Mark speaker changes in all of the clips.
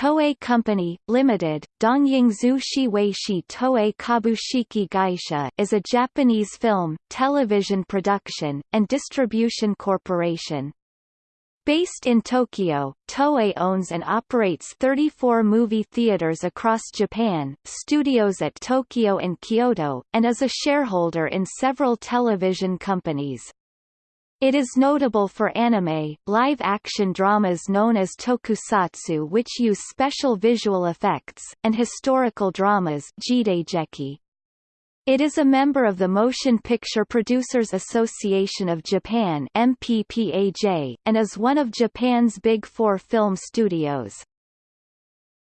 Speaker 1: Toei Company, Limited, Dongyingzhu Shiweishi Toei Kabushiki Gaisha is a Japanese film, television production, and distribution corporation. Based in Tokyo, Toei owns and operates 34 movie theaters across Japan, studios at Tokyo and Kyoto, and is a shareholder in several television companies. It is notable for anime, live-action dramas known as tokusatsu which use special visual effects, and historical dramas. It is a member of the Motion Picture Producers Association of Japan MPPAJ, and is one of Japan's Big Four film studios.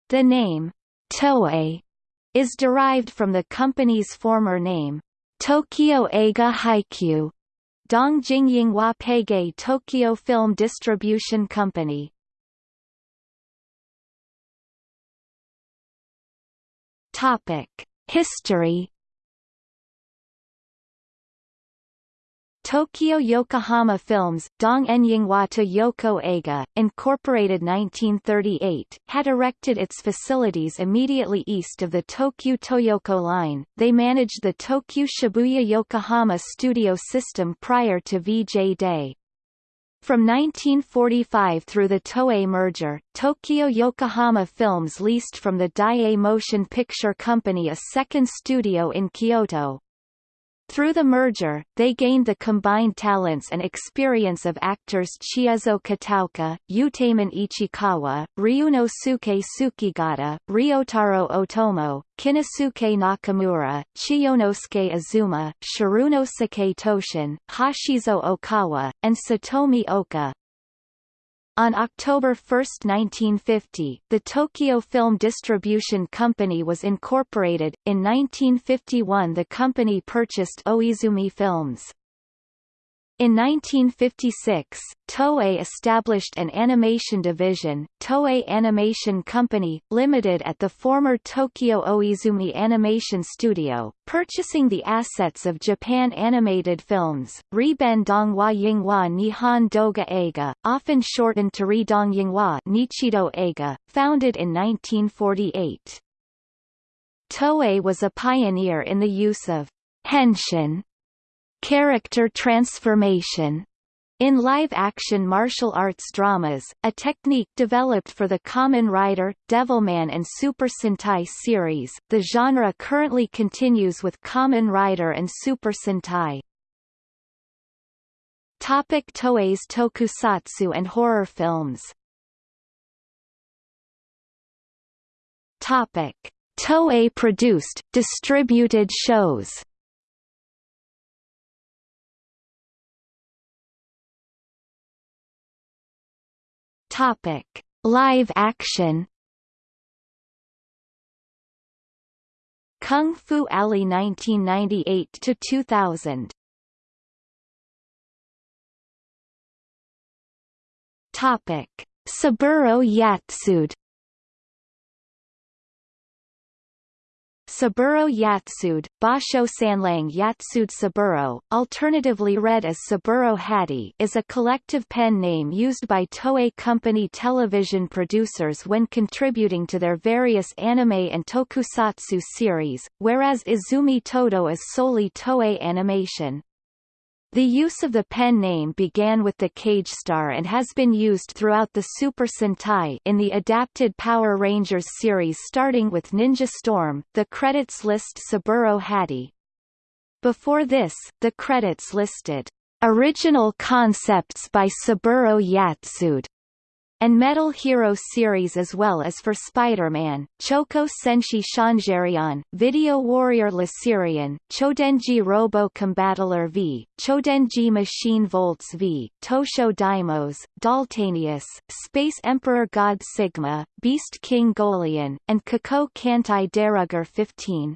Speaker 1: The name, Toei, is derived from the company's former name, Tokyo Eiga Haikyu, Dongjingyinghua Peige Tokyo Film Distribution Company. Topic: History Tokyo Yokohama Films, Dong Enyinghua to Yoko Eiga, Incorporated 1938, had erected its facilities immediately east of the Tokyo Toyoko line. They managed the Tokyo Shibuya Yokohama studio system prior to VJ Day. From 1945 through the Toei merger, Tokyo Yokohama Films leased from the Daiei Motion Picture Company a second studio in Kyoto, through the merger, they gained the combined talents and experience of actors Chiezo Kataoka, Utaemon Ichikawa, Ryunosuke Tsukigata, Ryotaro Otomo, Kinnosuke Nakamura, Chiyonosuke Azuma, Shirunosuke Toshin, Hashizo Okawa, and Satomi Oka. On October 1, 1950, the Tokyo Film Distribution Company was incorporated. In 1951 the company purchased Oizumi Films. In 1956, Toei established an animation division, Toei Animation Company, Limited at the former Tokyo Oizumi Animation Studio, purchasing the assets of Japan Animated Films, Riben Donghua Yinghua Nihon Doga Eiga, often shortened to Ridong Yinghua Nichido Eiga, founded in 1948. Toei was a pioneer in the use of henshin character transformation in live-action martial arts dramas, a technique developed for the Kamen Rider, Devilman and Super Sentai series, the genre currently continues with Kamen Rider and Super Sentai. Topic Toei's tokusatsu and horror films Topic. Toei produced, distributed shows Topic: Live action. Kung Fu Alley 1998 to 2000. Topic: Saburo Yatsude Saburo Yatsude, Basho Sanlang Yatsude Saburo, alternatively read as Saburo Hatte is a collective pen name used by Toei Company television producers when contributing to their various anime and tokusatsu series, whereas Izumi Todo is solely Toei Animation. The use of the pen name began with the Kagestar and has been used throughout the Super Sentai in the adapted Power Rangers series starting with Ninja Storm. The credits list Saburo Hatte. Before this, the credits listed original concepts by Saburo Yatsude and Metal Hero series as well as for Spider-Man, Choco Senshi Changerion, Video Warrior Laserion, Chodenji Robo Combattler V, Chodenji Machine Voltes V, Tosho Daimos, Daltanius, Space Emperor God Sigma, Beast King GoLion, and Kako Kantai Deruger 15.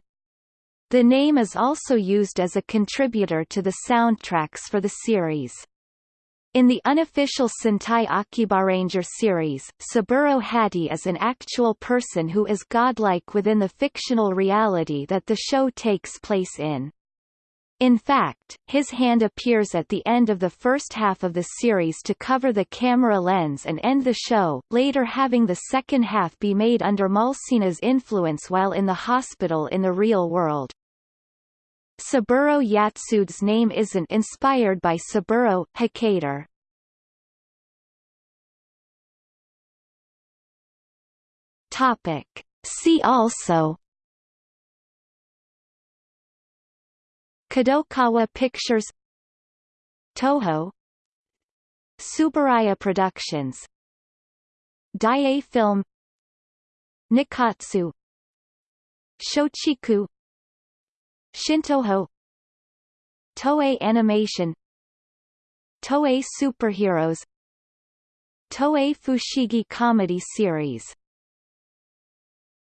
Speaker 1: The name is also used as a contributor to the soundtracks for the series. In the unofficial Sentai Akibaranger series, Saburo Hatte is an actual person who is godlike within the fictional reality that the show takes place in. In fact, his hand appears at the end of the first half of the series to cover the camera lens and end the show, later having the second half be made under Malsina's influence while in the hospital in the real world. Saburo Yatsude's name isn't inspired by Saburo Hikator. Topic. See also. Kadokawa Pictures. Toho. Tsuburaya Productions. Daiei Film. Nikkatsu. Shochiku Shintoho. Toei Animation. Toei Superheroes. Toei Fushigi Comedy Series